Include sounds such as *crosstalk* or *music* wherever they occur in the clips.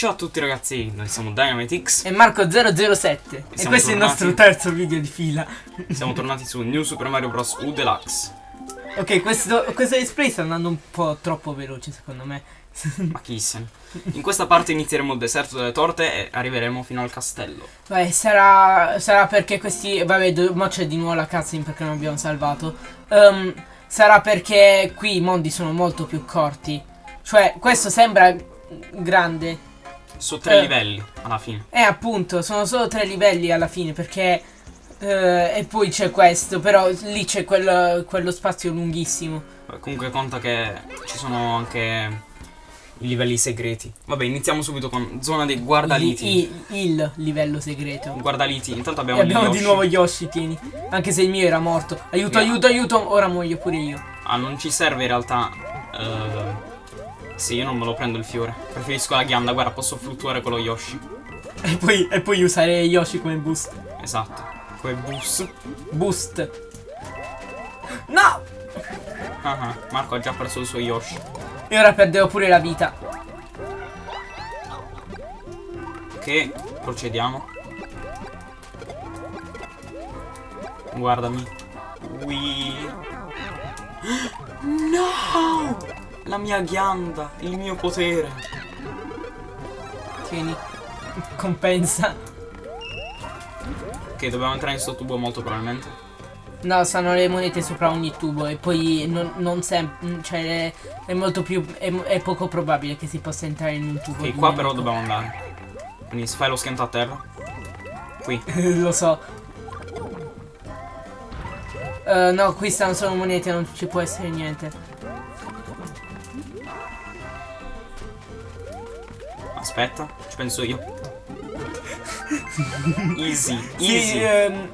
Ciao a tutti ragazzi, noi siamo DynamiteX E Marco007 E questo siamo è il tornati. nostro terzo video di fila. Siamo tornati su New Super Mario Bros. U Deluxe. Ok, questo, questo display sta andando un po' troppo veloce secondo me. Ma chi se ne In questa parte inizieremo il deserto delle torte e arriveremo fino al castello. Beh, sarà, sarà perché questi... Vabbè, mo c'è di nuovo la cutscene perché non abbiamo salvato. Ehm, Sarà perché qui i mondi sono molto più corti. Cioè, questo sembra grande Su tre Eh. livelli, alla fine Eh, appunto, sono solo tre livelli alla fine perché... eh, e poi c'è questo, però lì c'è quello, quello spazio lunghissimo. Comunque conta che ci sono anche i livelli segreti Vabbè, iniziamo subito con zona dei guardaliti Il, il livello segreto. Guardaliti, intanto E abbiamo, abbiamo di nuovo Yoshi, tieni. Anche se il mio era morto. Aiuto, No. aiuto, aiuto. Ora muoio pure io. Ah, non ci serve in realtà eh, Sì, io non me lo prendo il fiore Preferisco la ghianda, guarda, posso fluttuare con lo Yoshi E poi, e poi usare Yoshi come boost. Esatto Come bus Boost. No! Ah, ah, Marco ha già perso il suo Yoshi E ora perdevo pure la vita. Ok, procediamo. Guardami. Ui. *gasps* No! La mia ghianda, il mio potere. Tieni. Compensa. Ok, dobbiamo entrare in sto tubo molto probabilmente. No, stanno le monete sopra ogni tubo e poi non, non sempre, cioè è molto più, è, è poco probabile che si possa entrare in un tubo. Ok, di qua però dobbiamo andare. Quindi fai lo schianto a terra. Qui. *laughs* Lo so. Eh, no, qui stanno solo monete, non ci può essere niente. Aspetta, ci penso io. *laughs* Easy, Sì, easy. ehm,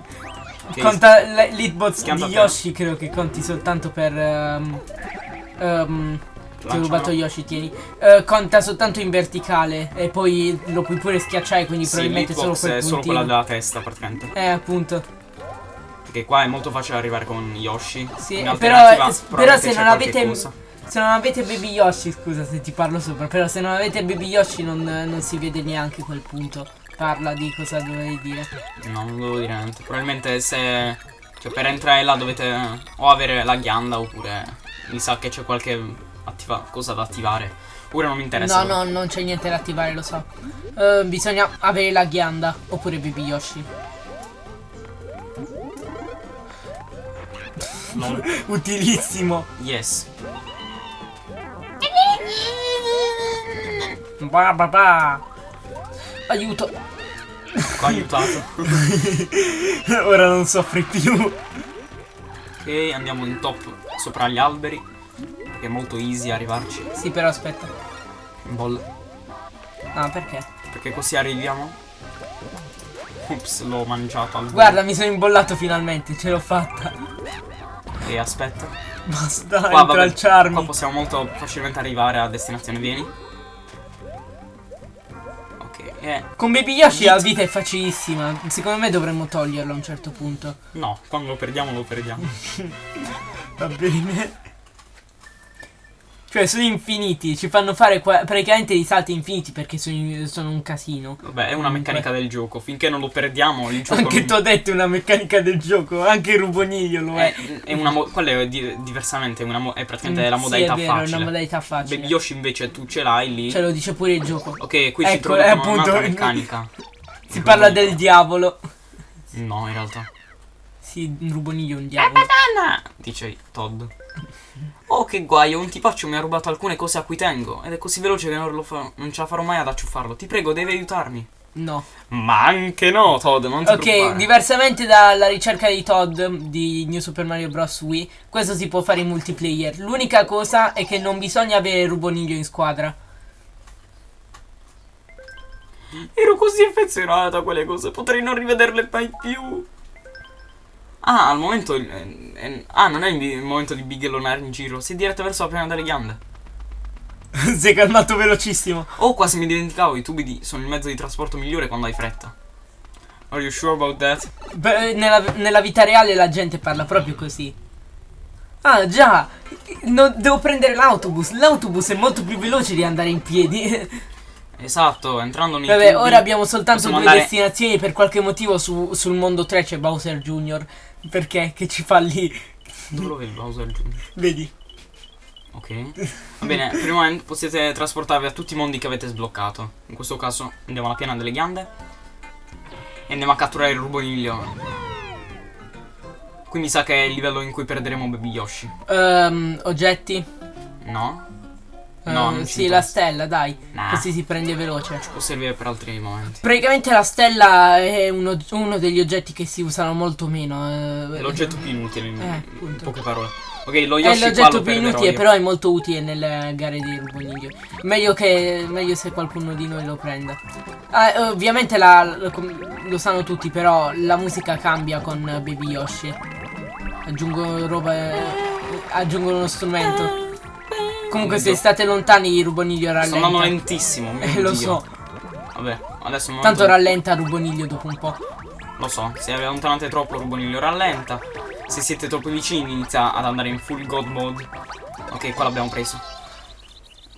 Ok, conta l'hitbox di. Yoshi, credo che conti soltanto per... ehm, ehm, ti ho rubato Yoshi, tieni. Eh, conta soltanto in verticale e poi lo puoi pure schiacciare, quindi Sì, probabilmente solo quel è solo puntino. quella della testa praticamente. Eh, appunto. Perché qua è molto facile arrivare con Yoshi. Sì, però, eh, però se non avete... cosa. Se non avete Baby Yoshi, scusa se ti parlo sopra, però se non avete Baby Yoshi non, non si vede neanche quel punto. Parla di cosa dovevi dire. No, non devo dire niente. Probabilmente se. Cioè, per entrare là dovete o avere la ghianda oppure. Mi sa che c'è qualche attiva- cosa da attivare. Ora non mi interessa. No, no, non c'è niente da attivare, lo so. Eh, bisogna avere la ghianda oppure Baby Yoshi. No. *laughs* Utilissimo. Yes. Ba ba ba. Aiuto. Ho aiutato. *laughs* Ora non soffri più. ok, andiamo in top sopra gli alberi. Perché è molto easy arrivarci. Sì, però aspetta. In bolla. Ah, perché? Perché così arriviamo. Ups, l'ho mangiato al. Guarda, mi sono imbollato finalmente, ce l'ho fatta. E aspetta. Basta, Qua, vabbè, qua possiamo molto facilmente arrivare a destinazione. Vieni. Eh, Con Baby Yoshi la vita è facilissima. Secondo me dovremmo toglierlo a un certo punto. no, quando lo perdiamo lo perdiamo. *laughs* Va bene. Cioè, sono infiniti. Ci fanno fare praticamente dei salti infiniti perché sono, sono un casino. Vabbè, è una meccanica del gioco. Finché non lo perdiamo, il gioco. Anche non- tu ho detto è una meccanica del gioco. Anche il ruboniglio lo è. È, è una quella è di- diversamente, è, una è praticamente Mm, la sì, modalità è vero, è facile. una modalità facile. Baby Yoshi invece tu ce l'hai lì. Ce lo dice pure il gioco. Ok, qui Ecco, è introducono appunto- un'altra meccanica. *laughs* Si parla del diavolo. No, in realtà. Sì, un ruboniglio un diavolo. Anna! Dice Todd. Oh, che guaio, un tipaccio mi ha rubato alcune cose a cui tengo. Ed è così veloce che non, lo fa- non ce la farò mai ad acciuffarlo. Ti prego, devi aiutarmi. No. Ma anche no, Todd, non ti Ok, preoccupare. diversamente dalla ricerca di Todd di New Super Mario Bros. Wii, questo si può fare in multiplayer. L'unica cosa è che non bisogna avere il ruboniglio in squadra. Ero così affezionata a quelle cose, potrei non rivederle mai più. Ah, al momento. eh, eh, ah, non è il momento di bighellonare in giro, si è diretta verso la piana delle ghiande. *laughs* si è calmato velocissimo. Oh, quasi mi dimenticavo, i tubi di- sono il mezzo di trasporto migliore quando hai fretta. Are you sure about that? Beh, nella, nella vita reale la gente parla proprio così. Ah, già. No, devo prendere l'autobus. L'autobus è molto più veloce di andare in piedi. *laughs* Esatto, entrando nei Vabbè, tubi, ora abbiamo soltanto due andare- destinazioni. Per qualche motivo su- sul mondo 3 c'è Bowser Jr. Perché? Che ci fa lì? Dove lo vedi Bowser Jr.? Vedi? Ok. Va bene, per il momento potete trasportarvi a tutti i mondi che avete sbloccato. In questo caso andiamo alla piana delle ghiande. E andiamo a catturare il ruboniglio. Qui mi sa che è il livello in cui perderemo Baby Yoshi. Ehm, oggetti? No? Eh, No, ci sì, la stella, dai. Nah. Così si prende veloce. Può servire per altri momenti. Praticamente la stella è uno, uno degli oggetti che si usano molto meno. eh. È l'oggetto più inutile in, Eh, in poche parole. Ok, lo È Yoshi qua l'oggetto lo più inutile, però è molto utile nelle gare di ruboniglio. Meglio che meglio se qualcuno di noi lo prenda. Ah, ovviamente la- lo, lo sanno tutti, però la musica cambia con Baby Yoshi. Aggiungo roba. eh, aggiungo uno strumento. Comunque, se state lontani, il ruboniglio rallenta. lentissimo, mio Eh, lo so. Vabbè, adesso non Tanto rallenta il ruboniglio dopo un po'. Lo so, se vi allontanate troppo il ruboniglio rallenta. Se siete troppo vicini inizia ad andare in full god mode. Ok, qua l'abbiamo preso.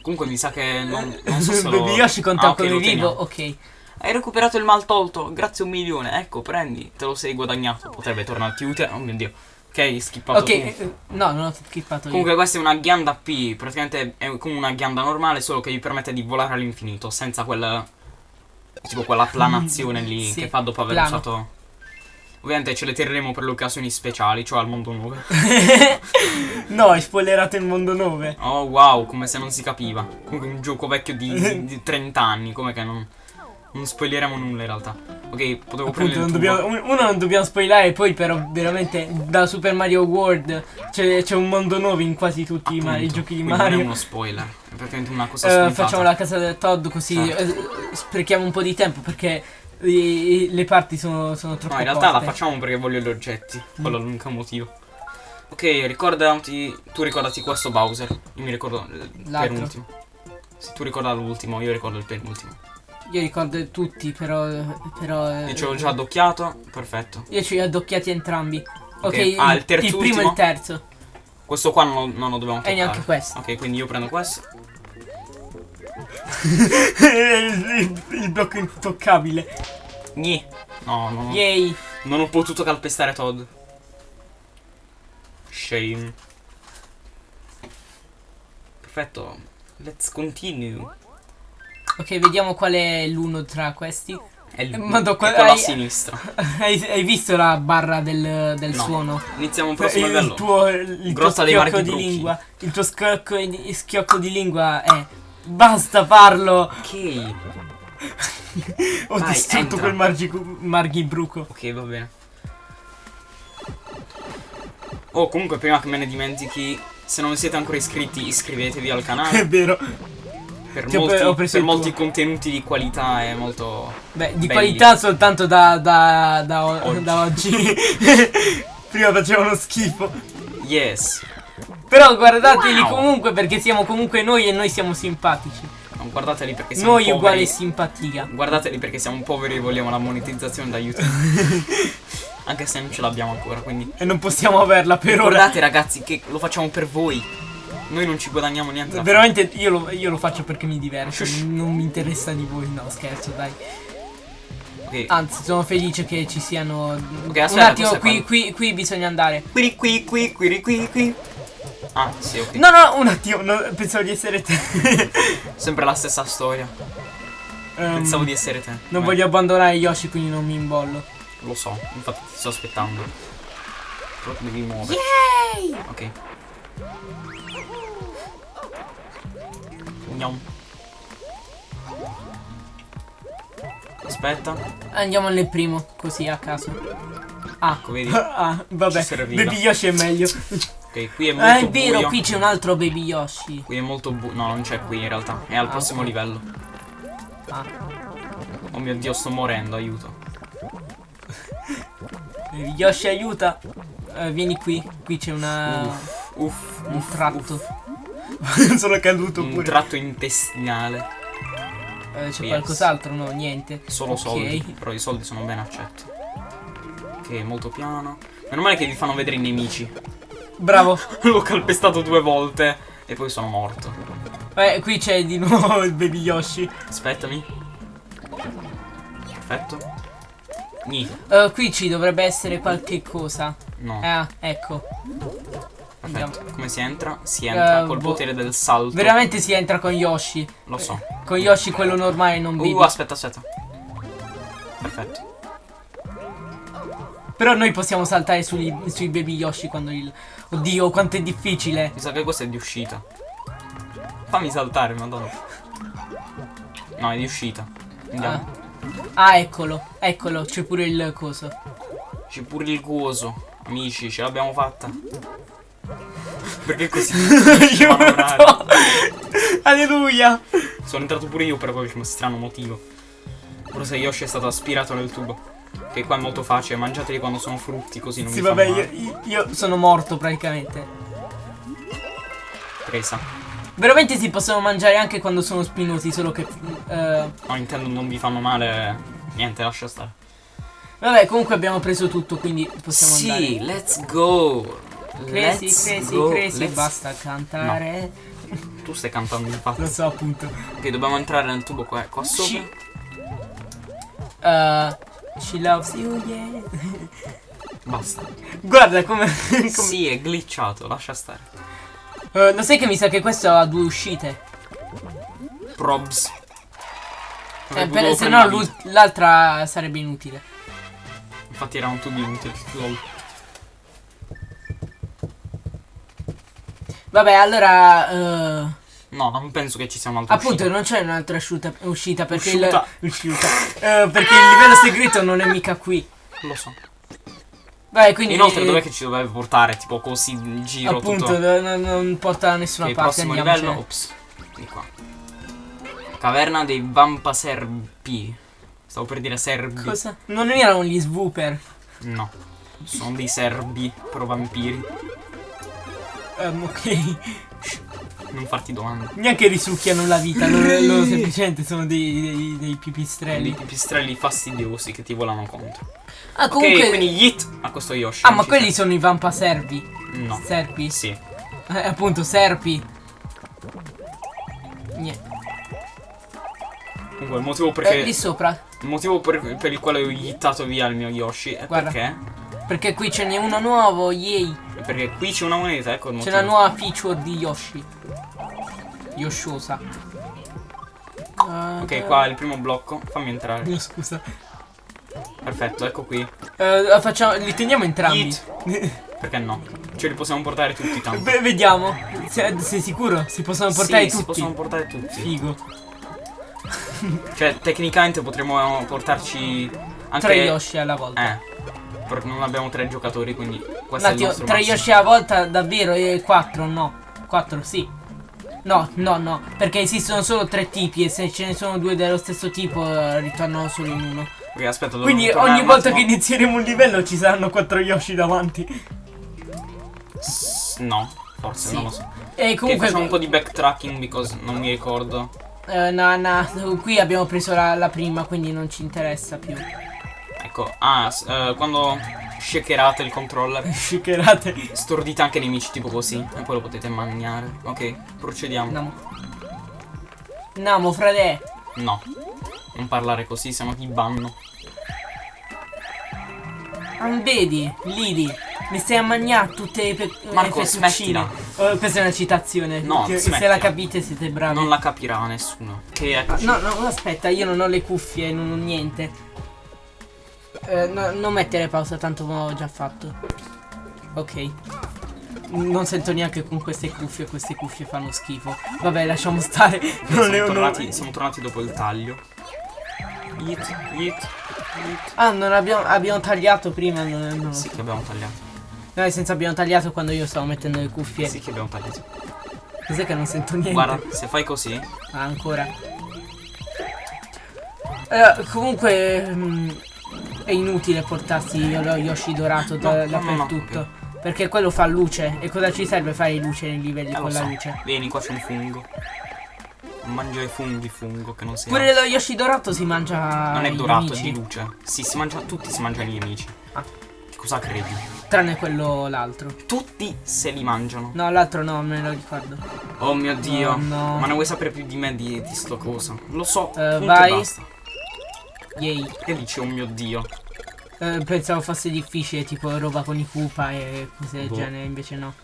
Comunque mi sa che non, non so *laughs* se lo... Yoshi conta Ah, ok, come vivo. Ok. Hai recuperato il mal tolto, grazie un milione. Ecco, prendi, te lo sei guadagnato. Potrebbe tornarti utile. Oh mio dio. Ok, skippato Ok, eh, no, non ho skippato io. Comunque questa è una ghianda P, praticamente è come una ghianda normale, solo che vi permette di volare all'infinito, senza quel... tipo quella planazione lì *laughs* Sì, che fa dopo aver plano. usato... Ovviamente ce le terremo per le occasioni speciali, cioè al mondo 9. *laughs* no, hai spoilerato il mondo 9. Oh wow, come se non si capiva. Comunque un gioco vecchio di, di 30 anni, come che non... Non spoileremo nulla in realtà. Ok, potevo Appunto, prendere non dobbiamo, un- uno non dobbiamo spoilerare, poi però veramente da Super Mario World c'è, un mondo nuovo in quasi tutti i, Mario- i giochi di quindi Non è Mario. uno spoiler, è praticamente una cosa Eh, scontata. facciamo la casa del Todd così Certo. eh, sprechiamo un po' di tempo perché i- le parti sono, sono troppo No, in realtà la corte. facciamo perché voglio gli oggetti. Mm. Quello è l'unico motivo. Ok, ricordati. Tu ricordati questo Bowser. Io mi ricordo il L'altro. penultimo. Se tu ricorda l'ultimo, io ricordo il penultimo. Io ricordo tutti, però. però eh, Io ce l'ho già addocchiato. Perfetto. Io ce li ho addocchiati entrambi. Ok, Ah, il terzo il primo e ultimo? il terzo. Questo qua non lo, non lo dobbiamo E toccare. neanche questo. Ok, quindi io prendo questo. il, *laughs* il blocco intoccabile. Gni. No, no, no. Yay. Non ho potuto calpestare Todd. Shame. Perfetto. Let's continue. Ok, vediamo qual è l'uno tra questi. È il, Eh, Madò, è quello a sinistra. *laughs* hai, hai visto la barra del, del No. suono? Iniziamo il prossimo il livello. tuo, il tuo Grotta schiocco di Bruchi. lingua. Il tuo schiocco di, schiocco di lingua è. Basta farlo! Ok. *laughs* Ho Vai, distrutto entra. quel margi- marghibruco. Ok, va bene. Oh, comunque, prima che me ne dimentichi, se non siete ancora iscritti, iscrivetevi al *laughs* È canale. vero. Per ho molti, per molti contenuti di qualità è molto. Beh, di Belli. qualità soltanto da, da, da, Oggi. da oggi. *laughs* Prima facevano schifo. Yes. Però guardateli Wow. comunque perché siamo comunque noi e noi siamo simpatici. Non guardateli perché siamo Noi poveri. uguale simpatia. Guardateli perché siamo poveri e vogliamo la monetizzazione da YouTube. *laughs* Anche se non ce l'abbiamo ancora, quindi. E non possiamo averla per ora. Guardate ragazzi che lo facciamo per voi. Noi non ci guadagniamo niente. Veramente io lo, io lo faccio perché mi diverto. Non mi interessa di voi. No, scherzo, dai. Ok. Anzi, sono felice che ci siano. Ok, Un aspetta, attimo, cos'è qui, qui, qui bisogna andare. Qui, qui, qui, qui, qui, qui. Ah, sì, ok. No, no, un attimo, no, pensavo di essere te. *laughs* Sempre la stessa storia. Ehm, Pensavo di essere te. Non Beh, voglio abbandonare Yoshi, quindi non mi imbollo. Lo so, infatti ti sto aspettando. Però devi muovere. Ok. Gnam. Aspetta. Andiamo nel primo, così a caso. Ah, Ecco, vedi? *laughs* ah vabbè. Baby Yoshi è meglio. Ok, qui è molto Ah, è vero, buio. qui c'è un altro Baby Yoshi. Qui è molto buio. No, non c'è qui in realtà. È al Ah, prossimo ok. livello. Ah, Oh mio dio, sto morendo, aiuto. *laughs* Baby Yoshi aiuta. Eh, vieni qui, qui c'è una. Uff, uff, un uff, tratto. *laughs* Sono caduto Un pure. tratto intestinale. Eh, c'è Yes. qualcos'altro? No, niente. Solo Ok. soldi. Però i soldi sono ben accetti. Ok, molto piano. Meno male che vi fanno vedere i nemici. Bravo. *laughs* L'ho calpestato due volte. E poi sono morto. Beh, qui c'è di nuovo il baby Yoshi. Aspettami. Perfetto. Eh, qui ci dovrebbe essere qualche cosa. No. Ah, ecco. Andiamo. Come si entra? Si entra Eh, col boh. potere del salto. Veramente si entra con Yoshi. Lo so. Con Yoshi quello normale non Uh, baby. aspetta, aspetta. Perfetto. Però noi possiamo saltare sugli- sui baby Yoshi quando il... Oddio, quanto è difficile. Mi sa che questo è di uscita. Fammi saltare, madonna. No, è di uscita. Andiamo. Ah. Ah, eccolo. Eccolo, c'è pure il coso. C'è pure il coso. Amici, ce l'abbiamo fatta. Perché così? *laughs* Aiuto! Alleluia! Sono entrato pure io per qualche strano motivo. Forse Yoshi è stato aspirato nel tubo. Che qua è molto facile, mangiateli quando sono frutti così non Sì, fanno vabbè, male. io, io sono morto praticamente. Presa. Veramente si possono mangiare anche quando sono spinosi, solo che... eh, No, intendo non vi fanno male. Niente, lascia stare. vabbè, comunque abbiamo preso tutto, quindi possiamo sì, andare. let's go. Crazy, Let's crazy, go. crazy, basta cantare. Tu stai cantando infatti. Lo so appunto. Ok, dobbiamo entrare nel tubo qua, qua sopra. Uh, she loves you, yeah. *laughs* Basta. Guarda come... *laughs* come- Sì, è glitchato, lascia stare. Eh, lo sai che mi sa che questo ha due uscite? Probs. Eh, per- se no l'altra sarebbe inutile. Infatti era un tubo inutile. Lol. Vabbè, allora... eh, No, non penso che ci sia un'altra appunto uscita. non c'è un'altra uscita, uscita perché Usciuta. il... Uscita. Eh, perché il livello segreto non è mica qui. Lo so. Vai, quindi... Inoltre eh, dov'è che ci dovrebbe portare? Tipo così in giro Appunto, tutto. no- non porta da nessuna Ok, parte, prossimo andiamocene. livello. Ops. Di qua. Caverna dei Vampaserbi. Stavo per dire serbi. Cosa? Non erano gli swooper. No. Sono dei serbi, però vampiri. Ehm, ok. Non farti domande. Neanche risucchiano la vita, loro, loro semplicemente sono dei, dei, dei Dei pipistrelli. pipistrelli fastidiosi che ti volano contro. Ah, comunque... quindi Yeet a questo Yoshi. Ah, ma quelli sono i vampaservi. No. Serpi. Sì. Eh, appunto, serpi. Niente. Comunque il motivo Eh, perché. lì sopra. Il motivo per, per il quale ho yittato via il mio Yoshi è Guarda. perché. Perché qui ce n'è uno nuovo, yay. Perché qui c'è una moneta, ecco C'è una nuova feature di Yoshi. Yoshiosa. Ok, qua è il primo blocco. Fammi entrare. No, scusa. Perfetto, ecco qui. Eh, facciamo, li teniamo entrambi. Perché no? Ce li possiamo portare tutti tanto. Beh, vediamo. Se- sei sicuro? Si possono portare sì, tutti. si possono portare tutti. Figo. Cioè, tecnicamente potremmo portarci anche Tre Yoshi alla volta. Eh. Perché non abbiamo tre giocatori, quindi Un questo è il attimo, tre. Yoshi alla volta davvero e quattro no. Quattro sì. No, no, no, perché esistono solo tre tipi e se ce ne sono due dello stesso tipo eh, ritornano solo in uno. Ok, aspetta, Quindi ogni volta che attimo. inizieremo un livello ci saranno quattro Yoshi davanti. S- No, forse, Sì. non lo so. E comunque facciamo un po' di backtracking because non mi ricordo. eh, no, no, qui abbiamo preso la, la prima, quindi non ci interessa più. Ecco, ah, eh, quando shakerate il controller, *laughs* Shakerate. stordite anche nemici tipo così e poi lo potete mangiare. Ok, procediamo. Namo. Namo, frate. No, non parlare così, sennò ti banno. Ah, vedi, Lili, mi stai a mangiare tutte le pe- Marco, smettila. Oh, questa è una citazione. No, che- se la capite siete bravi. Non la capirà nessuno. Che eccoci. No, no, aspetta, io non ho le cuffie, non ho niente. Eh, no, non mettere pausa, tanto l'ho già fatto. Ok. Non sento neanche con queste cuffie, queste cuffie fanno schifo. Vabbè, lasciamo stare. *laughs* siamo, Non le ho tornati, siamo tornati dopo il taglio. Yeet, yeet, yeet. Ah, non abbiamo, abbiamo tagliato prima. Non, non- Sì, che abbiamo tagliato. No, nel senso abbiamo tagliato quando io stavo mettendo le cuffie. Sì, che abbiamo tagliato. Cos'è che non sento niente? Guarda, se fai così, Ah, ancora. Eh, comunque mm, è inutile portarsi lo Yoshi dorato da- No, no, no, no, dappertutto. Perché quello fa luce. E cosa ci serve fare luce nei livelli eh, con la so. luce? Vieni, qua c'è un fungo. Mangia i funghi, fungo, che non si Pure lo Yoshi dorato si mangia. Non è dorato, è di luce. Sì, si mangia, tutti si mangiano gli nemici. Ah. Cosa credi? Tranne quello l'altro. Tutti se li mangiano. No, l'altro no, me lo ricordo. Oh mio dio. Oh, no. Ma non vuoi sapere più di me di, di sto cosa? Lo so. E vai. Yay. Che dici, oh mio dio? Eh, pensavo fosse difficile, tipo roba con i Koopa e cose del Boh. genere, invece no.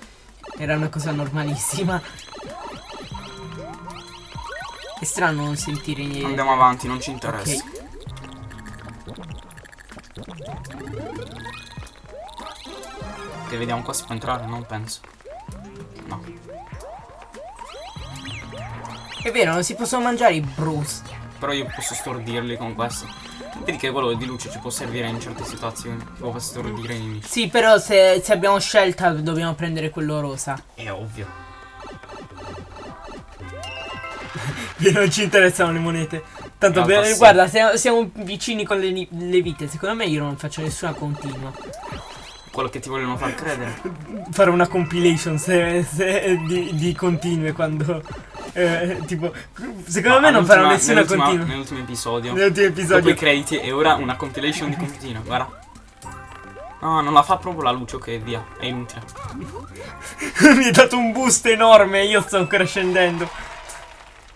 Era una cosa normalissima. È strano non sentire niente. Andiamo avanti, non ci interessa. Ok. Che vediamo qua si può entrare? Non penso. No. È vero, non si possono mangiare i Bruce. Però io posso stordirli con questo. Vedi che quello di luce ci può servire in certe situazioni. Può stordire i nemici. Sì, però se, se abbiamo scelta dobbiamo prendere quello rosa. È ovvio. *laughs* non ci interessano le monete. Tanto realtà bene. Guarda, siamo, siamo vicini con le, le vite. Secondo me io non faccio nessuna continua. Quello che ti vogliono far credere. *laughs* fare una compilation se- se- di, di continue quando. Eh, tipo. Secondo me Ma non farò all'ultima- nessuna continua. Nell'ultimo episodio. Nell'ultimo Dopo i episodio. crediti e ora una compilation di continua. Guarda. No, non la fa proprio la luce, ok, via. È inutile. *laughs* Mi hai dato un boost enorme. Io sto ancora scendendo.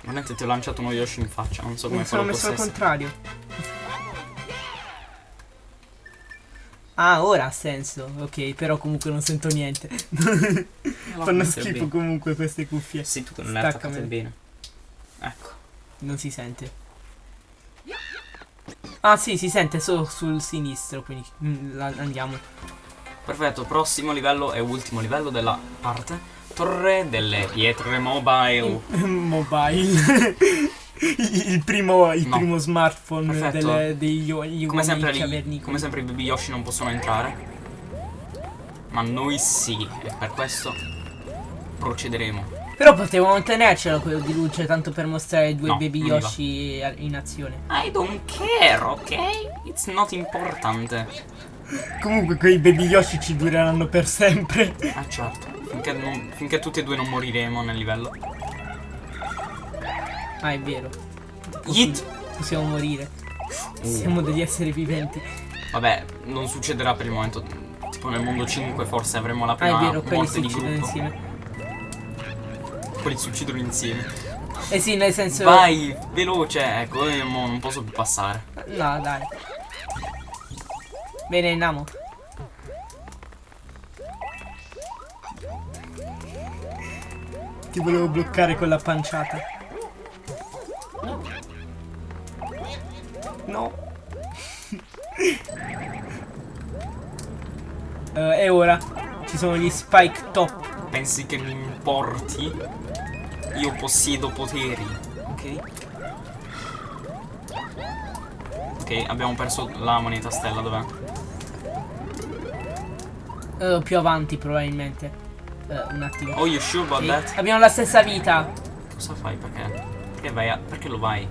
Veramente ti ho lanciato uno Yoshi in faccia. Non so come Mi sono messo al contrario. Ah, ora ha senso. Ok, però comunque non sento niente. *laughs* Fanno schifo bene. comunque queste cuffie. Sì, tu che non le attaccate bene. Ecco. Non si sente. Ah, sì, si sente solo sul sinistro. Quindi mm, andiamo. Perfetto, prossimo livello e ultimo livello della parte. Torre delle pietre mobile. *laughs* Mobile. *laughs* *laughs* il primo, il No. primo smartphone delle, degli uomini Come sempre, li- cavernicoli. come sempre i baby Yoshi non possono entrare. Ma noi sì. E per questo procederemo. Però potevamo tenercelo quello di luce tanto per mostrare due No, baby. Yoshi in azione. I don't care, ok? It's not important. Comunque quei baby Yoshi ci dureranno per sempre. Ah certo. Finché, non- finché tutti e due non moriremo nel livello. Ah, è vero. Yeet. Possiamo morire. Uh. Siamo degli esseri viventi. Vabbè, non succederà per il momento. Tipo nel mondo 5 forse avremo la Ah, prima è vero, quelli morte si di uccidono gruppo. insieme. Quelli si uccidono insieme. Eh sì, nel senso. Vai, veloce. Ecco, io mo non posso più passare. No, dai. Bene, andiamo. Ti volevo bloccare con la panciata. No. *laughs* Eh, e ora ci sono gli spike top. Pensi che mi importi? Io possiedo poteri, ok? Ok, abbiamo perso la moneta stella, dov'è? Eh, più avanti, probabilmente. Eh, un attimo. Oh, you sure about that? Abbiamo la stessa vita. Cosa fai? Perché? Perché vai a... Perché lo vai?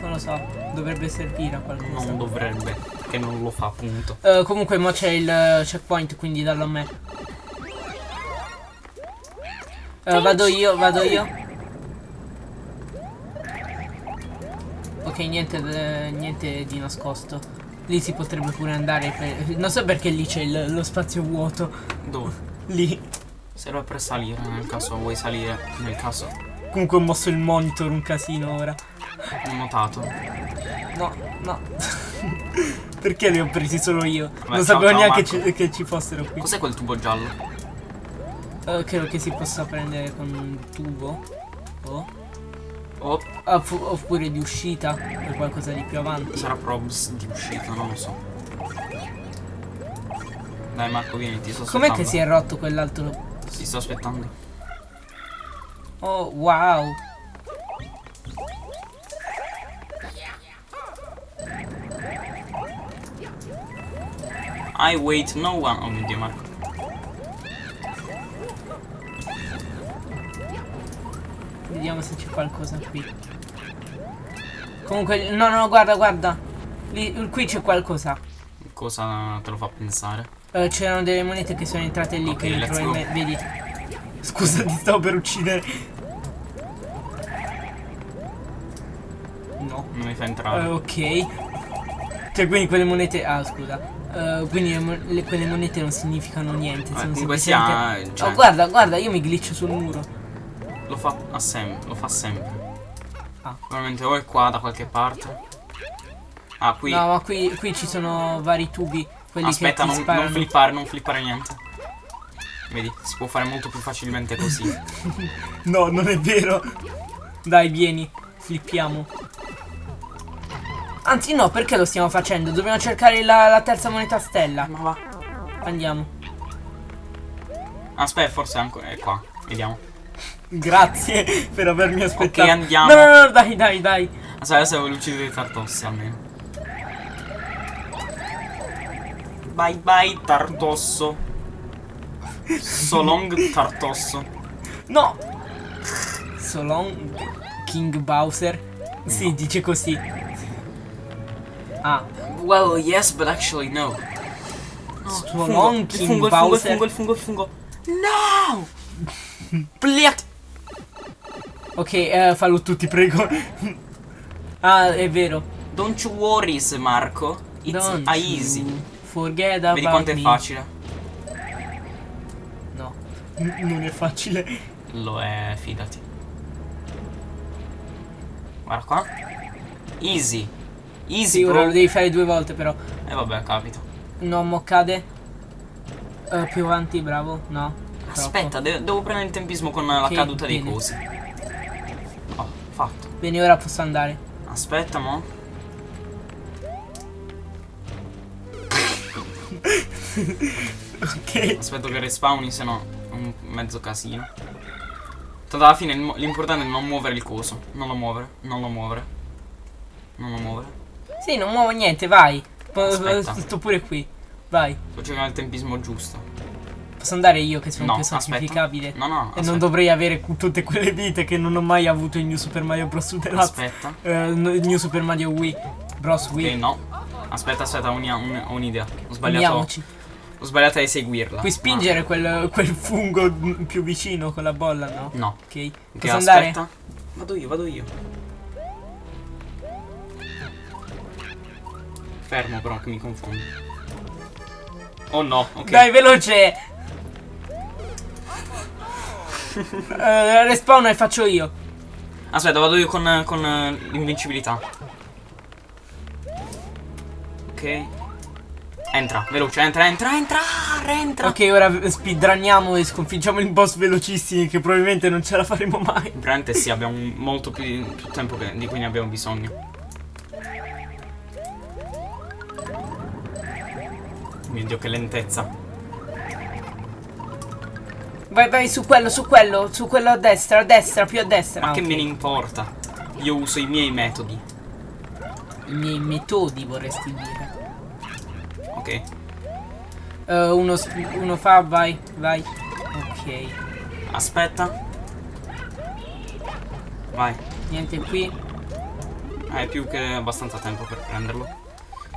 Non lo so. Dovrebbe servire a qualcosa. Non dovrebbe. Che non lo fa, appunto. Eh, comunque, mo c'è il eh, checkpoint, quindi dallo a me. Eh, vado io, vado io. Ok, niente, eh, niente di nascosto. Lì si potrebbe pure andare per... Non so perché lì c'è lo spazio vuoto. Dove? Lì. Serve per salire, nel caso vuoi salire. Nel caso Comunque ho mosso il monitor un casino ora. ho notato. No, no. *laughs* Perché li ho presi solo io? Vabbè, non ciao, sapevo ciao, neanche ci- che ci fossero qui. Cos'è quel tubo giallo? Eh, credo che si possa prendere con un tubo. Oh. Oh, fu- oppure di uscita. O qualcosa di più avanti. sarà probs di uscita, non lo so. Dai Marco, vieni, ti sto aspettando. Com'è che si è rotto quell'altro? Ti sto aspettando. Oh, wow. I wait no one. Oh mio dio, Marco. Vediamo se c'è qualcosa qui. Comunque, no, no, guarda, guarda. Lì, qui c'è qualcosa. Cosa te lo fa pensare? Eh, c'erano delle monete che sono entrate lì. Ok, che let's probabilmente- Vedi. Scusa, ti stavo per uccidere. No. Non mi fa entrare. ok. Cioè, quindi quelle monete. Ah, scusa. Eh, quindi le le- quelle monete non significano niente. Eh, sono comunque semplicemente- sia, cioè- Oh, guarda, guarda, io mi glitcho sul muro. Lo fa lo fa sempre. Ah. Probabilmente o è qua da qualche parte. Ah, qui. No, ma qui, qui ci sono vari tubi. Quelli Aspetta, che non, sparano. non flippare, non flippare niente. Vedi, si può fare molto più facilmente così. *laughs* No, non è vero. Dai, vieni, flippiamo. Anzi, no, perché lo stiamo facendo? Dobbiamo cercare la, la terza moneta stella. Ma va. Andiamo. Aspetta, forse è ancora è qua. Vediamo. Grazie per avermi Ok, aspettato. andiamo. No, no, no, dai, dai, dai. Aspetta, adesso devo uccidere i tartossi almeno. Bye bye tartosso. So long tartosso. No. So long, King Bowser. Sì, dice così. Ah, Well, yes, but actually no. il King fungo, il fungo, il Bowser. fungo, il fungo, il fungo. No! *laughs* Pliat! Ok, eh, fallo tu, ti prego. *laughs* ah, è vero. Don't you worry, Marco. It's Don't easy. Forget about Vedi quanto è me. facile? No. N- non è facile. Lo è, fidati. Guarda qua. Easy. Easy, Sì, ora bro. lo devi fare due volte però. E vabbè, capito. No, mo cade. Eh, più avanti, bravo. No. Aspetta, de- devo prendere il tempismo con la Ok, caduta dei cosi. Oh, fatto. Bene, ora posso andare. Aspetta, mo. *laughs* Ok. Aspetto che respawni, se no è un mezzo casino. Tanto alla fine l'importante è non muovere il coso. Non lo muovere, non lo muovere. Non lo muovere. Sì, non muovo niente, vai. Aspetta. Sto pure qui. Vai. Sto cercando il tempismo giusto. Posso andare io che sono No, più aspetta. sacrificabile. No, no, E aspetta. non dovrei avere Tutte quelle vite che non ho mai avuto in New Super Mario Bros. Aspetta. Eh, no- New Super Mario Wii. Bros Ok, Wii. no. Aspetta, aspetta, ho un'ia- un- ho un'idea. Ho sbagliato. Andiamoci. Ho sbagliato a eseguirla. Puoi spingere quel, quel fungo più vicino con la bolla, no? Ah, No. Ok. Posso andare? aspetta. Vado io, vado io. Fermo però che mi confondo. Oh no, ok. Dai, veloce! *laughs* Eh, respawn e faccio io. Aspetta, vado io con, con eh, l'invincibilità. Ok. Entra, veloce, entra, entra, entra, entra. Ok, ora speedrunniamo e sconfiggiamo il boss Velocissimi che probabilmente non ce la faremo mai. Veramente sì, abbiamo molto più, più tempo che- di cui ne abbiamo bisogno. Mio dio, che lentezza. Vai, vai, su quello, su quello, su quello a destra, a destra, più a destra. Ma Ah, che me ne importa? Io uso i miei metodi. I miei metodi vorresti dire. Ok. Eh, uno, uno fa, vai, vai. Ok. Aspetta. Vai. Niente qui. Hai più che abbastanza tempo per prenderlo.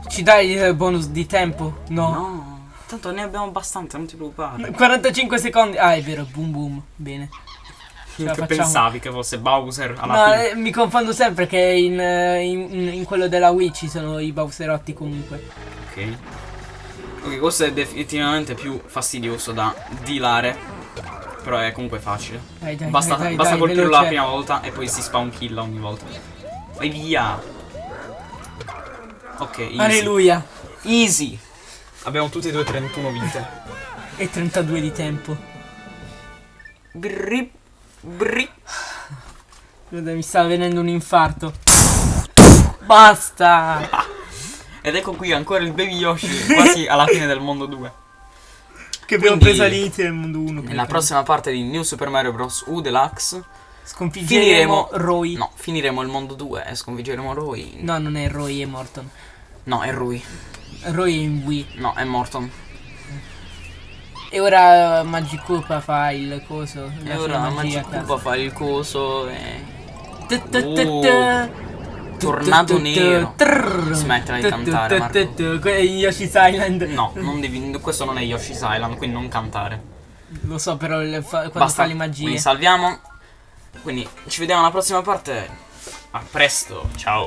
Ci dai il bonus di tempo? No. No. Tanto ne abbiamo abbastanza, non ti preoccupare. 45 secondi. Ah, è vero, boom boom. Bene. Ce che pensavi che fosse Bowser alla No, fine? eh, mi confondo sempre che in, eh, in- in quello della Wii ci sono i Bowserotti comunque. Ok. Ok, questo è definitivamente più fastidioso da dilare. Però è comunque facile. Dai, dai, Basta, dai, dai, basta dai, colpirlo veloce. la prima volta e poi si spawn kill ogni volta. Vai via. Ok, easy. Alleluia. Easy. Abbiamo tutte e due 31 vite. E 32 di tempo. Brri. Brri. Guarda, mi sta venendo un infarto. Basta. Ed ecco qui ancora il baby Yoshi quasi alla fine del mondo 2. Che abbiamo Quindi- preso all'inizio del mondo 1. Nella prossima parte di New Super Mario Bros. U Deluxe Sconfiggeremo finiremo Roy. No, finiremo il mondo 2 e sconfiggeremo Roy. No, non è Roy, è Morton. No, è Rui. Roy è in Wii. No, è Morton. E ora uh, Magikoopa fa il coso. E ora Magic caso. fa il coso e... Tornado nero. Smettila di cantare, Marco. Que- Yoshi's Island. No, non devi, questo non è Yoshi's Island, quindi non cantare. Lo so, però fa- quando Basta, fa le magie. quindi salviamo. Quindi ci vediamo alla prossima parte. A presto, ciao.